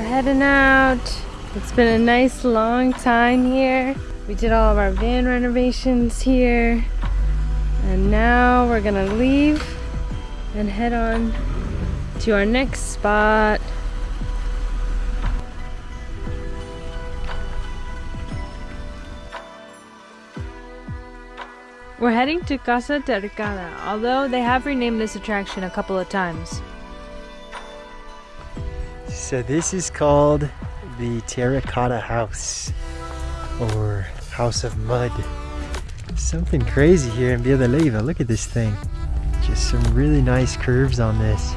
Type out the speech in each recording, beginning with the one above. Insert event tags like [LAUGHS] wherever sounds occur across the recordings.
We're heading out. It's been a nice long time here. We did all of our van renovations here. And now we're gonna leave and head on to our next spot. We're heading to Casa Terracana, although they have renamed this attraction a couple of times. So this is called the Terracotta House or House of Mud. Something crazy here in Leyva. Look at this thing. Just some really nice curves on this.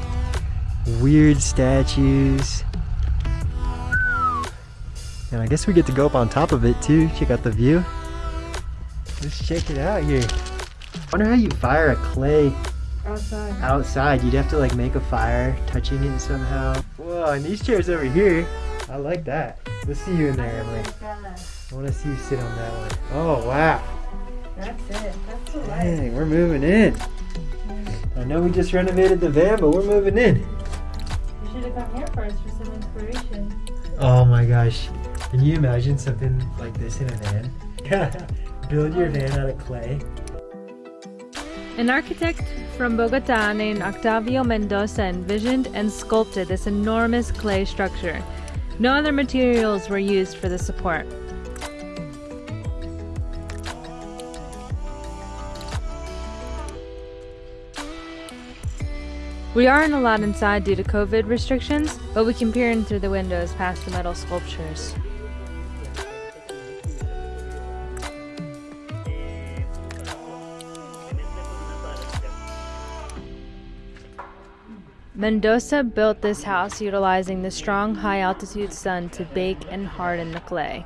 Weird statues. And I guess we get to go up on top of it too. Check out the view. Let's check it out here. wonder how you fire a clay Outside. outside. You'd have to like make a fire, touching it somehow. Whoa, and these chairs over here. I like that. Let's see you in there, Emily. Oh I want to see you sit on that one. Oh, wow. That's it. That's the Dang, we're moving in. I know we just renovated the van, but we're moving in. You should have come here first for some inspiration. Oh my gosh. Can you imagine something like this in a van? [LAUGHS] Build your oh. van out of clay. An architect from Bogota named Octavio Mendoza envisioned and sculpted this enormous clay structure. No other materials were used for the support. We aren't allowed inside due to COVID restrictions, but we can peer in through the windows past the metal sculptures. Mendoza built this house utilizing the strong high altitude sun to bake and harden the clay.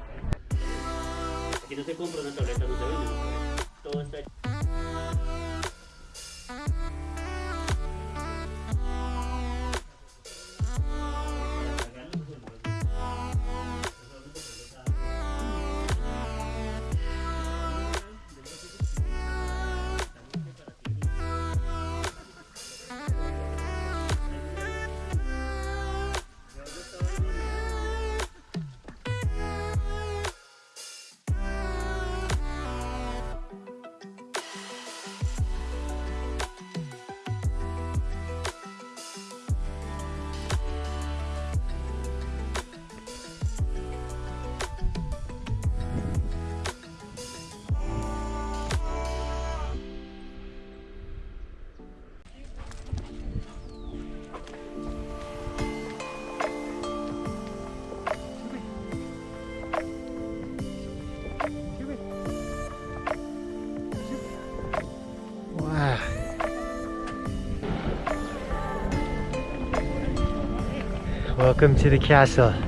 Welcome to the castle. Hot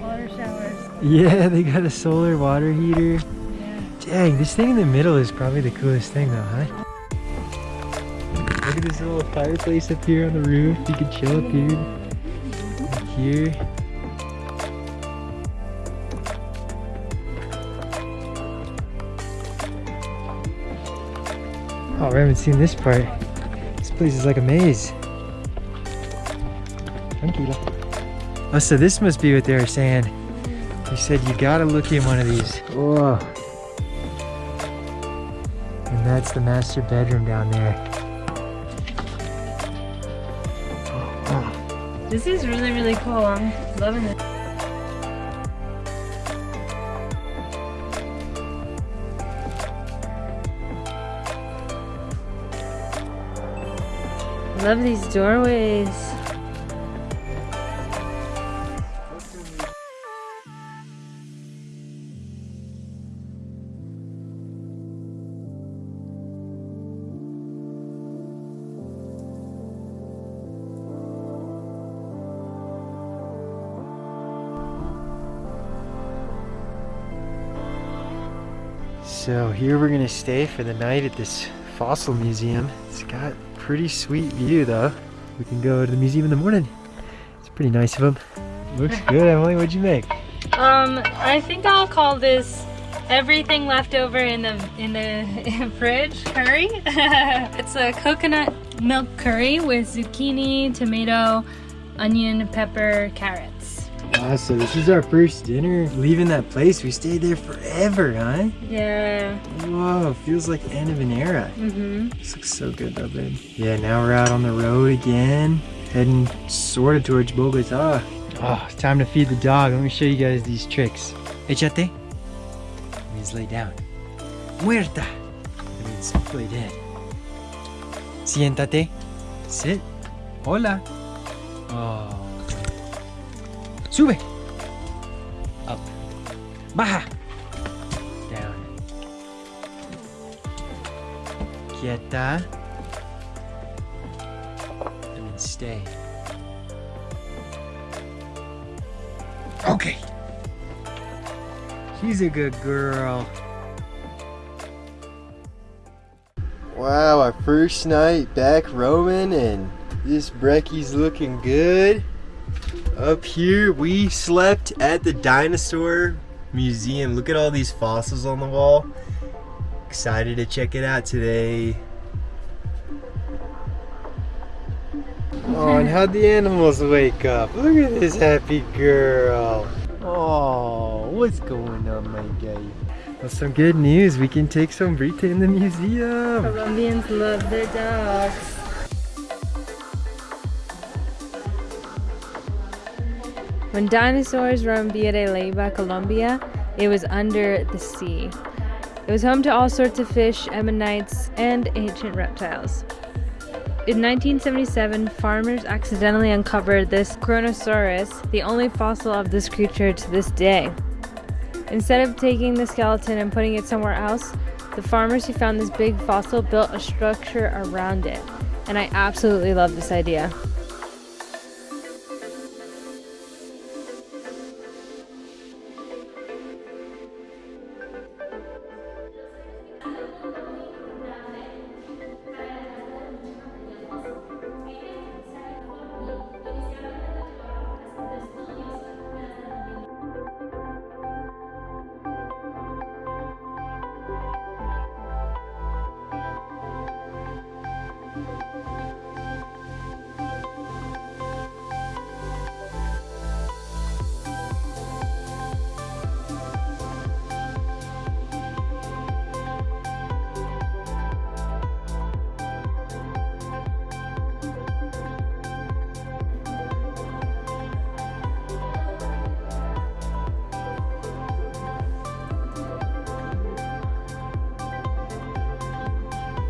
water showers. Yeah, [LAUGHS] they got a solar water heater. Dang, this thing in the middle is probably the coolest thing though, huh? Look at this little fireplace up here on the roof. You can chill up here. Here. Oh, I haven't seen this part. This place is like a maze. Tranquila. Oh, so this must be what they were saying. He said you gotta look in one of these. Whoa. And that's the master bedroom down there. This is really, really cool. I'm loving it. Love these doorways. So here we're gonna stay for the night at this fossil museum. It's got pretty sweet view though. We can go to the museum in the morning. It's pretty nice of them. Looks [LAUGHS] good, Emily. What'd you make? Um, I think I'll call this everything left over in the in the [LAUGHS] fridge curry. [LAUGHS] it's a coconut milk curry with zucchini, tomato, onion, pepper, carrots. Wow, so this is our first dinner. Leaving that place, we stayed there forever, huh? Yeah. Whoa, feels like the end of an era. Mm-hmm. This looks so good though, babe. Yeah, now we're out on the road again, heading sort of towards Bogota. Oh, it's time to feed the dog. Let me show you guys these tricks. Echate. Means lay down. Muerta. That means lay dead. Siéntate. Sit. Hola. Oh. Sube. Up. Baja. Down. Quieta. That means stay. Okay. She's a good girl. Wow, our first night back roaming and this Brecky's looking good. Up here, we slept at the dinosaur museum. Look at all these fossils on the wall. Excited to check it out today. Oh, and how'd the animals wake up? Look at this happy girl. Oh, what's going on, my guy? Well, some good news. We can take Sombrita in the museum. Colombians love their dogs. When dinosaurs roamed Villa de Leyva, Colombia, it was under the sea. It was home to all sorts of fish, ammonites, and ancient reptiles. In 1977, farmers accidentally uncovered this Kronosaurus, the only fossil of this creature to this day. Instead of taking the skeleton and putting it somewhere else, the farmers who found this big fossil built a structure around it. And I absolutely love this idea.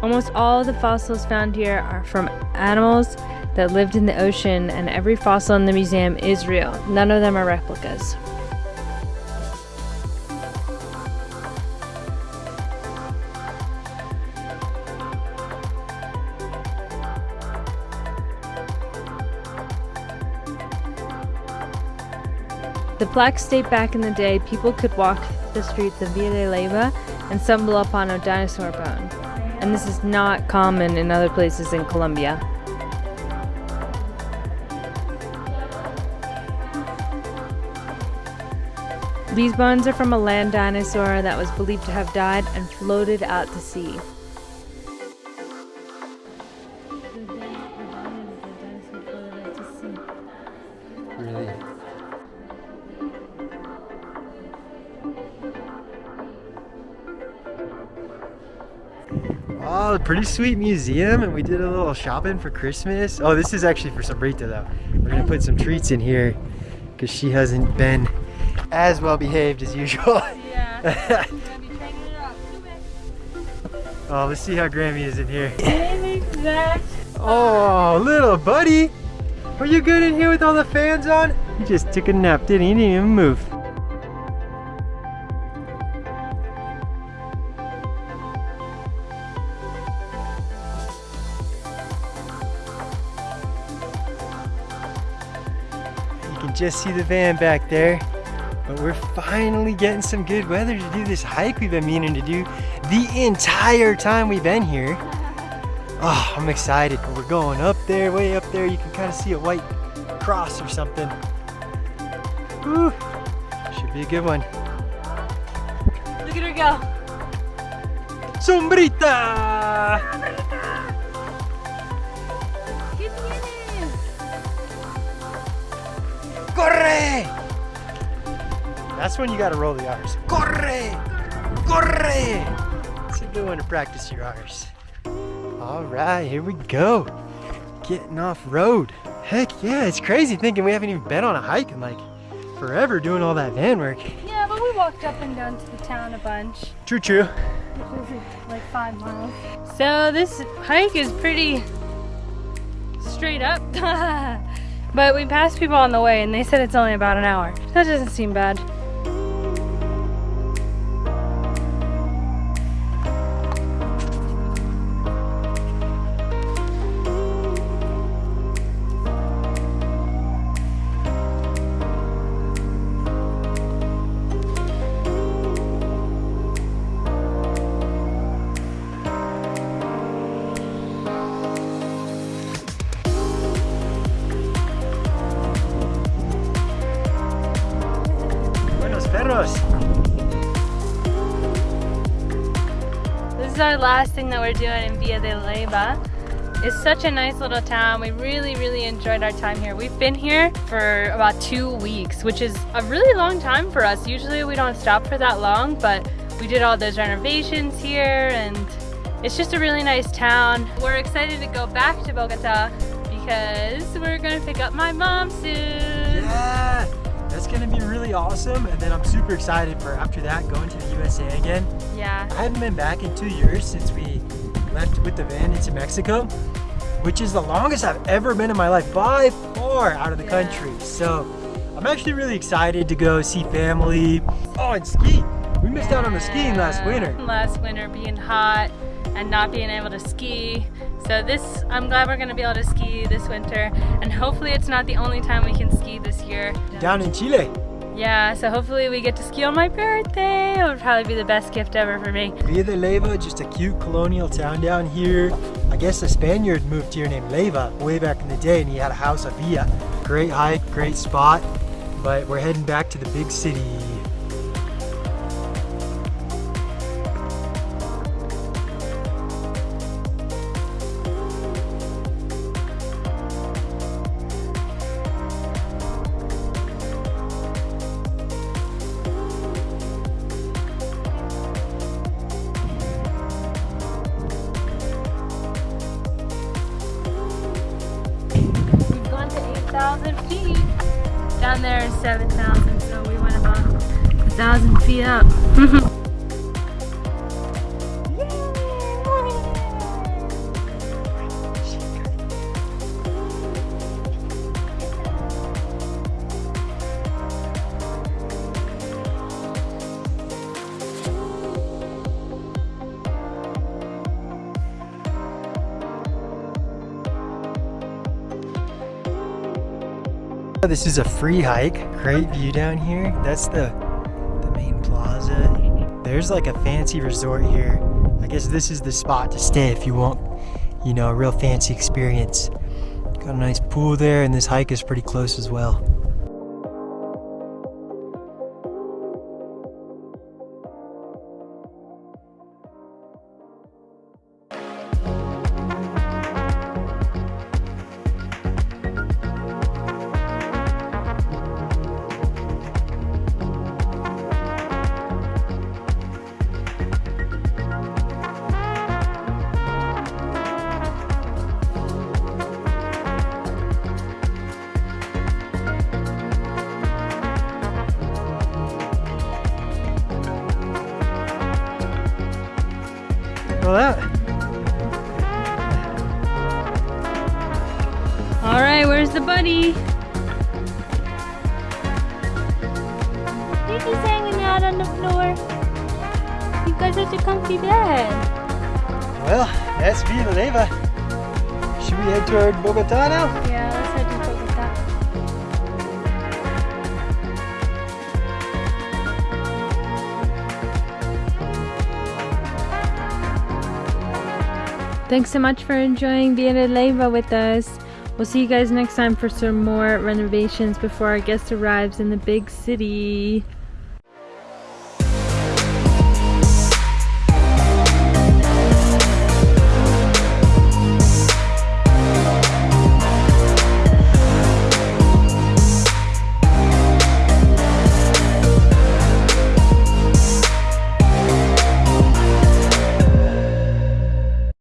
Almost all of the fossils found here are from animals that lived in the ocean, and every fossil in the museum is real. None of them are replicas. The plaques state back in the day people could walk the streets of Villa Leyva and stumble upon a dinosaur bone and this is not common in other places in Colombia. These bones are from a land dinosaur that was believed to have died and floated out to sea. Pretty sweet museum, and we did a little shopping for Christmas. Oh, this is actually for Sombrita though. We're gonna put some treats in here because she hasn't been as well behaved as usual. [LAUGHS] Yeah. [LAUGHS] oh, let's see how Grammy is in here. Oh, little buddy. Are you good in here with all the fans on? He just took a nap, didn't he? He didn't even move. Can just see the van back there. But we're finally getting some good weather to do this hike we've been meaning to do the entire time we've been here. Oh, I'm excited. We're going up there, way up there. You can kind of see a white cross or something. Whew. Should be a good one. Look at her go. Sombrita! Corre! That's when you gotta roll the R's. Corre! Corre! It's a good one to practice your R's. All right, here we go. Getting off road. Heck yeah, it's crazy thinking we haven't even been on a hike in like forever doing all that van work. Yeah, but we walked up and down to the town a bunch, True, true. [LAUGHS] like five miles. So this hike is pretty straight up. [LAUGHS] but we passed people on the way and they said it's only about an hour. That doesn't seem bad. Last thing that we're doing in Villa de Leyva. It's such a nice little town. We really, really enjoyed our time here. We've been here for about two weeks, which is a really long time for us. Usually we don't stop for that long, but we did all those renovations here and it's just a really nice town. We're excited to go back to Bogota because we're gonna pick up my mom soon. Yeah, that's gonna be really awesome. And then I'm super excited for after that going to the USA again. Yeah. I haven't been back in two years since we left with the van into Mexico, which is the longest I've ever been in my life by far out of the Yeah. country. So I'm actually really excited to go see family. Oh, and ski. We missed out on the skiing last winter. Last winter being hot and not being able to ski. So this, I'm glad we're gonna be able to ski this winter and hopefully it's not the only time we can ski this year. Down in Chile. Yeah, so hopefully we get to ski on my birthday. It would probably be the best gift ever for me. Villa de Leyva, just a cute colonial town down here. I guess a Spaniard moved here named Leyva way back in the day and he had a house, a villa. Great hike, great spot, but we're heading back to the big city. 1,000 feet up. This is a free hike. Great view down here. That's the plaza. There's like a fancy resort here. I guess this is the spot to stay if you want, you know, a real fancy experience. Got a nice pool there and this hike is pretty close as well. Well, the buddy? He's just hanging out on the floor. You got such a comfy bed. well, that's Villa Leyva. Should we head toward Bogota now? Yeah, let's head to Bogota. Thanks so much for enjoying Villa de Leyva with us. We'll see you guys next time for some more renovations before our guest arrives in the big city.